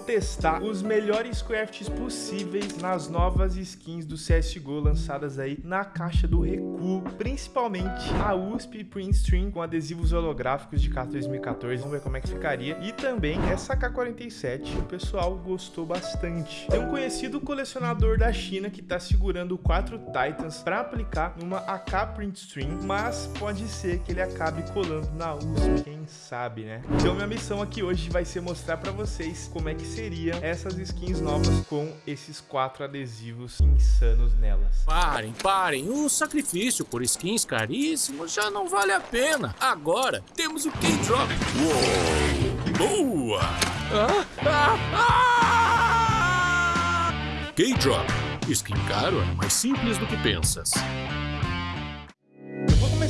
testar os melhores crafts possíveis nas novas skins do CSGO lançadas aí na caixa do recuo, principalmente a USP Print Stream com adesivos holográficos de K 2014, vamos ver como é que ficaria, e também essa K47, o pessoal gostou bastante. Tem um conhecido colecionador da China que tá segurando quatro Titans para aplicar numa AK Print Stream, mas pode ser que ele acabe colando na USP, quem sabe, né? Então minha missão aqui hoje vai ser mostrar para vocês como é que seriam essas skins novas com esses quatro adesivos insanos nelas. Parem, parem, o sacrifício por skins caríssimos já não vale a pena. Agora temos o K-Drop. Boa! Ah, ah, ah! K-Drop. Skin caro é mais simples do que pensas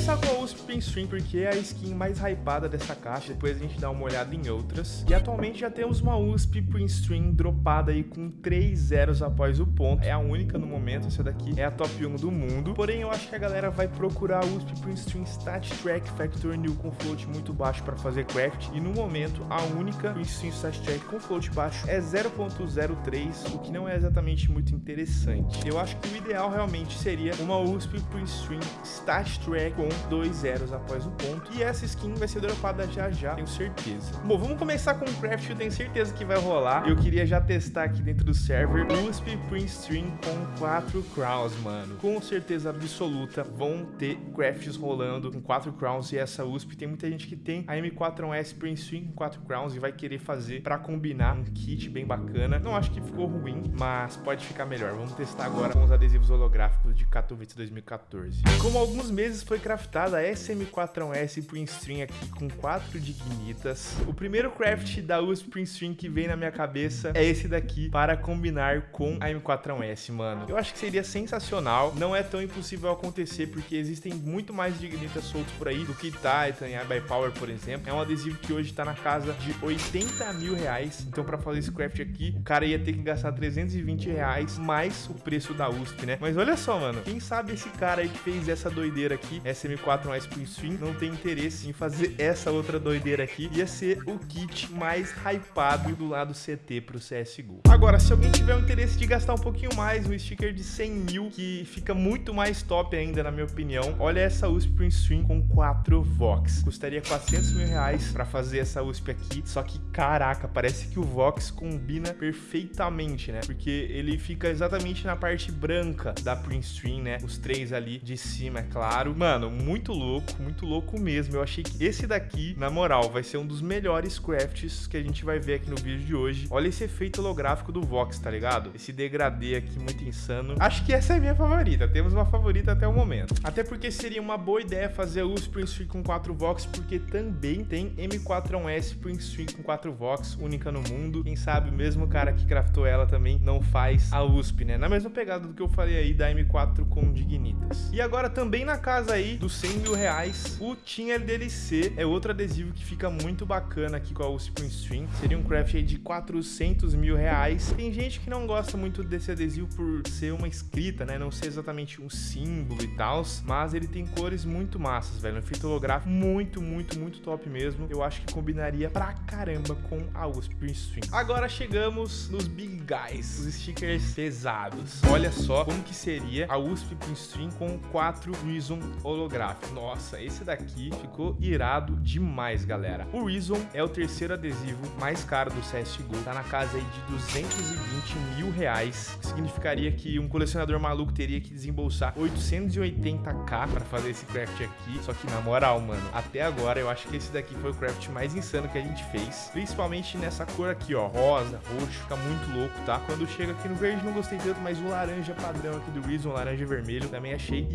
começar com USP Stream porque é a skin mais hypada dessa caixa, depois a gente dá uma olhada em outras. E atualmente já temos uma USP Stream dropada aí com 3 zeros após o ponto. É a única no momento, essa daqui é a top 1 do mundo. Porém, eu acho que a galera vai procurar a USP Stream Stat Track Factor New com float muito baixo para fazer craft. E no momento, a única Stream Stat Track com float baixo é 0.03, o que não é exatamente muito interessante. Eu acho que o ideal realmente seria uma USP Stream Stat Track com dois zeros após o ponto. E essa skin vai ser dropada já já, tenho certeza. Bom, vamos começar com o craft, eu tenho certeza que vai rolar. Eu queria já testar aqui dentro do server USP Print Stream com 4 crowns, mano. Com certeza absoluta vão ter crafts rolando com 4 crowns e essa USP. Tem muita gente que tem a M4S Print Stream com 4 crowns e vai querer fazer pra combinar um kit bem bacana. Não acho que ficou ruim, mas pode ficar melhor. Vamos testar agora com os adesivos holográficos de Katowice 2014. Como alguns meses foi craftada a SM4S Print Stream aqui com 4 dignitas. O primeiro craft da USP Stream que vem na minha cabeça é esse daqui para combinar com a M4S, mano. Eu acho que seria sensacional. Não é tão impossível acontecer porque existem muito mais dignitas soltos por aí do que Titan e a Power, por exemplo. É um adesivo que hoje tá na casa de 80 mil reais. Então para fazer esse craft aqui, o cara ia ter que gastar 320 reais mais o preço da USP, né? Mas olha só, mano. Quem sabe esse cara aí que fez essa doideira aqui, SM4S mais pro Swing não tem interesse em fazer essa outra doideira aqui, ia ser o kit mais hypado do lado CT pro CSGO. Agora, se alguém tiver o interesse de gastar um pouquinho mais, um sticker de 100 mil, que fica muito mais top ainda, na minha opinião, olha essa USP Print Stream com 4 Vox. Custaria 400 mil reais pra fazer essa USP aqui, só que, caraca, parece que o Vox combina perfeitamente, né? Porque ele fica exatamente na parte branca da Print Stream, né? Os três ali de cima, é claro. Mano, muito louco muito louco mesmo. Eu achei que esse daqui, na moral, vai ser um dos melhores crafts que a gente vai ver aqui no vídeo de hoje. Olha esse efeito holográfico do Vox, tá ligado? Esse degradê aqui muito insano. Acho que essa é a minha favorita. Temos uma favorita até o momento. Até porque seria uma boa ideia fazer o Sprint Stream com 4 Vox, porque também tem M4S Sprint Stream com 4 Vox, única no mundo. Quem sabe o mesmo cara que craftou ela também não faz a USP, né? Na mesma pegada do que eu falei aí da M4 com Dignitas. E agora também na casa aí dos 100 mil reais reais. O Team LDLC é outro adesivo que fica muito bacana aqui com a USP Stream. Seria um craft aí de 400 mil reais. Tem gente que não gosta muito desse adesivo por ser uma escrita, né? Não ser exatamente um símbolo e tal, mas ele tem cores muito massas, velho. Um efeito holográfico muito, muito, muito top mesmo. Eu acho que combinaria pra caramba com a USP Stream. Agora chegamos nos Big Guys, os stickers pesados. Olha só como que seria a USP Stream com 4 Reason holográfico. Nossa, esse daqui ficou irado demais, galera. O Reason é o terceiro adesivo mais caro do CSGO. Tá na casa aí de 220 mil reais. Significaria que um colecionador maluco teria que desembolsar 880k para fazer esse craft aqui. Só que na moral, mano, até agora eu acho que esse daqui foi o craft mais insano que a gente fez. Principalmente nessa cor aqui, ó, rosa, roxo, fica muito louco, tá? Quando chega aqui no verde não gostei tanto, mas o laranja padrão aqui do Reason, laranja e vermelho, também achei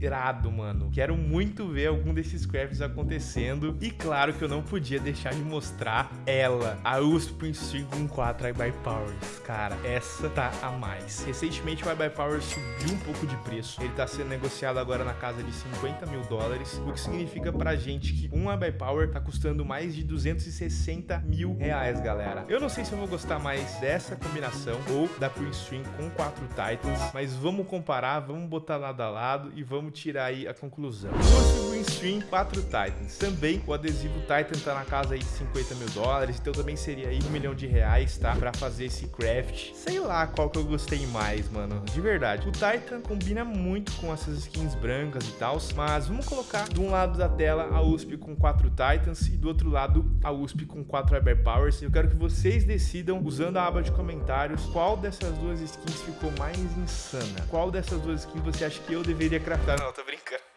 irado, mano. Quero muito ver algum desses crafts acontecendo. E claro que eu não podia deixar de mostrar ela, a USP Stream 4 iBuy Powers. Cara, essa tá a mais. Recentemente o iBuy Powers subiu um pouco de preço. Ele tá sendo negociado agora na casa de 50 mil dólares, o que significa pra gente que um iBuy Power tá custando mais de 260 mil reais, galera. Eu não sei se eu vou gostar mais dessa combinação ou da Print Stream com 4 Titans, mas vamos comparar, vamos botar lado a lado e vamos tirar aí a conclusão. USP Stream 4 Titans. Também o adesivo Titan tá na casa aí de 50 mil dólares, então também seria aí um milhão de reais, tá? Pra fazer esse craft. Sei lá qual que eu gostei mais, mano. De verdade. O Titan combina muito com essas skins brancas e tal, mas vamos colocar de um lado da tela a USP com 4 Titans e do outro lado a USP com 4 Hyper Powers. Eu quero que vocês decidam, usando a aba de comentários, qual dessas duas skins ficou mais insana. Qual dessas duas skins você acha que eu deveria craftar? Não, tô brincando.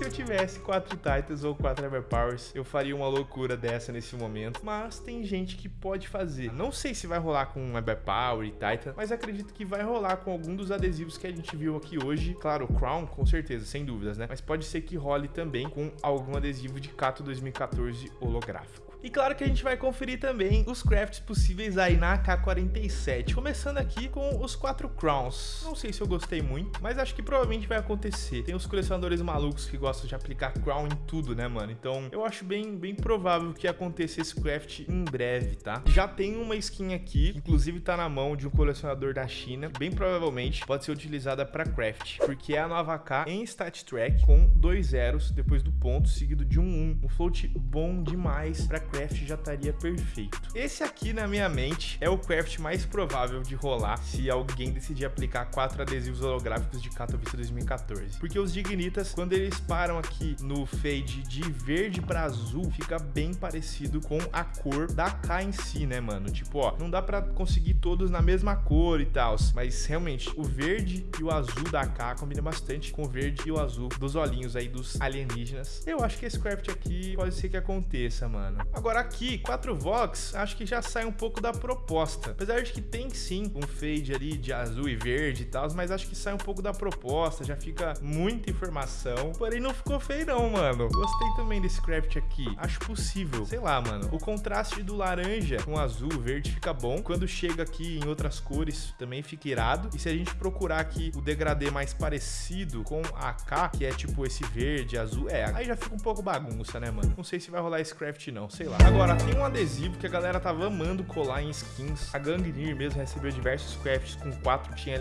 Se eu tivesse 4 Titans ou 4 Everpowers, eu faria uma loucura dessa nesse momento. Mas tem gente que pode fazer. Não sei se vai rolar com Everpower e Titan, mas acredito que vai rolar com algum dos adesivos que a gente viu aqui hoje. Claro, Crown, com certeza, sem dúvidas, né? Mas pode ser que role também com algum adesivo de Kato 2014 holográfico. E claro que a gente vai conferir também os crafts possíveis aí na AK-47. Começando aqui com os quatro crowns. Não sei se eu gostei muito, mas acho que provavelmente vai acontecer. Tem os colecionadores malucos que gostam de aplicar crown em tudo, né, mano? Então eu acho bem, bem provável que aconteça esse craft em breve, tá? Já tem uma skin aqui, inclusive tá na mão de um colecionador da China. Bem provavelmente pode ser utilizada para craft, porque é a nova AK em stat track com dois zeros depois do ponto, seguido de um 1. Um. Um float bom demais para craft já estaria perfeito. Esse aqui, na minha mente, é o craft mais provável de rolar se alguém decidir aplicar quatro adesivos holográficos de Katowice 2014. Porque os Dignitas, quando eles param aqui no fade de verde para azul, fica bem parecido com a cor da K em si, né, mano? Tipo, ó, não dá para conseguir todos na mesma cor e tal, mas realmente o verde e o azul da K combina bastante com o verde e o azul dos olhinhos aí dos alienígenas. Eu acho que esse craft aqui pode ser que aconteça, mano. Agora aqui, 4 Vox, acho que já sai um pouco da proposta. Apesar de que tem sim um fade ali de azul e verde e tal, mas acho que sai um pouco da proposta, já fica muita informação. Porém, não ficou feio não, mano. Gostei também desse craft aqui. Acho possível. Sei lá, mano. O contraste do laranja com azul, verde fica bom. Quando chega aqui em outras cores, também fica irado. E se a gente procurar aqui o degradê mais parecido com a K, que é tipo esse verde, azul, é, aí já fica um pouco bagunça, né, mano? Não sei se vai rolar esse craft não, sei lá. Agora, tem um adesivo que a galera tava amando colar em skins. A Gangnir mesmo recebeu diversos crafts com 4 tinha.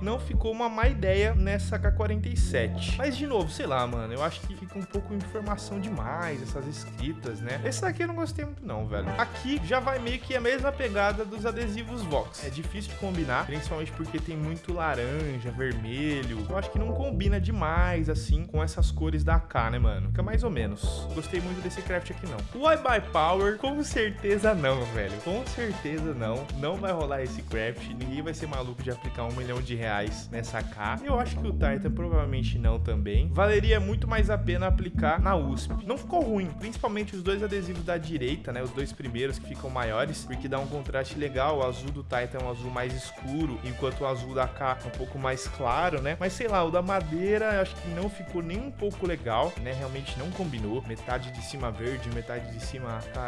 Não ficou uma má ideia nessa K47. Mas, de novo, sei lá, mano, eu acho que fica um pouco informação demais, essas escritas, né? Esse daqui eu não gostei muito não, velho. Aqui já vai meio que a mesma pegada dos adesivos Vox. É difícil de combinar, principalmente porque tem muito laranja, vermelho. Eu acho que não combina demais, assim, com essas cores da AK, né, mano? Fica mais ou menos. Gostei muito desse craft aqui, não. O I Power, com certeza não, velho. Com certeza não. Não vai rolar esse craft. Ninguém vai ser maluco de aplicar um milhão de reais nessa K. Eu acho que o Titan provavelmente não também. Valeria muito mais a pena aplicar na USP. Não ficou ruim, principalmente os dois adesivos da direita, né? Os dois primeiros que ficam maiores, porque dá um contraste legal. O azul do Titan é um azul mais escuro, enquanto o azul da K é um pouco mais claro, né? Mas sei lá, o da madeira acho que não ficou nem um pouco legal, né? Realmente não combinou. Metade de cima verde, metade de cima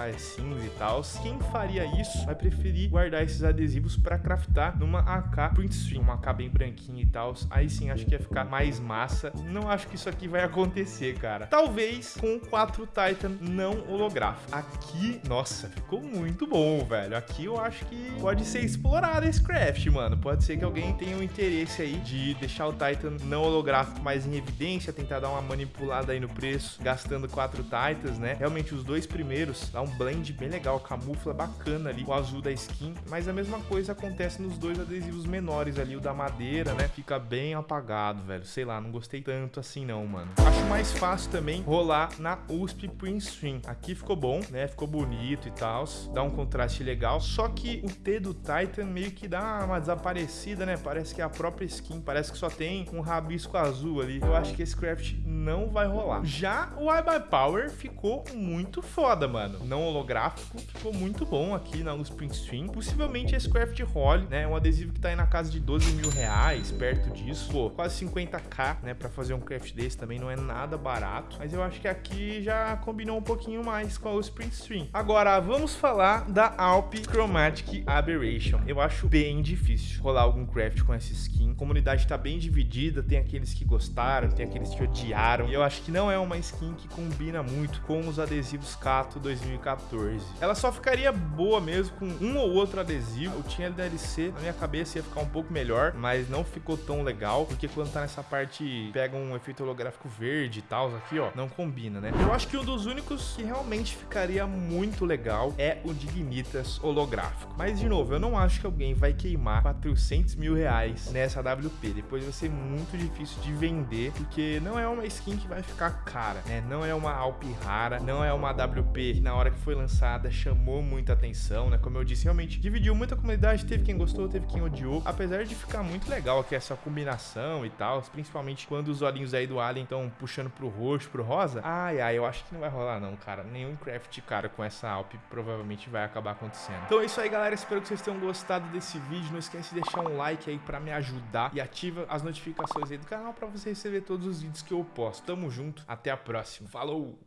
É cinza e tal. Quem faria isso vai preferir guardar esses adesivos para craftar numa AK print stream, uma AK bem branquinha e tal. Aí sim acho que ia ficar mais massa. Não acho que isso aqui vai acontecer, cara. Talvez com 4 Titan não holográfico. Aqui, nossa, ficou muito bom, velho. Aqui eu acho que pode ser explorado esse craft, mano. Pode ser que alguém tenha um interesse aí de deixar o Titan não holográfico mais em evidência, tentar dar uma manipulada aí no preço, gastando 4 Titans, né? Realmente os dois primeiros dá um blend bem legal, camufla bacana ali, o azul da skin, mas a mesma coisa acontece nos dois adesivos menores ali, o da madeira, né? Fica bem apagado, velho. Sei lá, não gostei tanto assim não, mano. Acho mais fácil também rolar na USP Print Stream. Aqui ficou bom, né? Ficou bonito e tal, dá um contraste legal, só que o T do Titan meio que dá uma desaparecida, né? Parece que é a própria skin, parece que só tem um rabisco azul ali. Eu acho que esse craft não vai rolar. Já o I Buy Power ficou muito foda, mano. Não holográfico, ficou muito bom aqui na USP Stream. Possivelmente esse craft role, né? Um adesivo que tá aí na casa de 12 mil reais, perto disso. Pô, quase 50k, né? Pra fazer um craft desse também não é nada barato. Mas eu acho que aqui já combinou um pouquinho mais com a USP Stream. Agora, vamos falar da Alp Chromatic Aberration. Eu acho bem difícil rolar algum craft com essa skin. A comunidade tá bem dividida, tem aqueles que gostaram, tem aqueles que odiaram. E eu acho que não é uma skin que combina muito com os adesivos Kato 2014. Ela só ficaria boa mesmo com um ou outro adesivo. Eu tinha DLC, na minha cabeça ia ficar um pouco melhor, mas não ficou tão legal, porque quando tá nessa parte, pega um efeito holográfico verde e tal, aqui ó, não combina, né? Eu acho que um dos únicos que realmente ficaria muito legal é o Dignitas holográfico. Mas, de novo, eu não acho que alguém vai queimar 400 mil reais nessa WP. Depois vai ser muito difícil de vender, porque não é uma skin que vai ficar cara, né? Não é uma Alp rara, não é uma WP que na hora que foi lançada chamou muita atenção, né? Como eu disse, realmente dividiu muita comunidade, teve quem gostou, teve quem odiou, apesar de ficar muito legal aqui essa combinação e tal, principalmente quando os olhinhos aí do Alien estão puxando pro roxo, pro rosa. Ai, ai, eu acho que não vai rolar não, cara. Nenhum craft, cara, com essa Alp provavelmente vai acabar acontecendo. Então é isso aí, galera. Espero que vocês tenham gostado desse vídeo. Não esquece de deixar um like aí pra me ajudar e ativa as notificações aí do canal pra você receber todos os vídeos que eu posto. Tamo junto, até a próxima. Falou!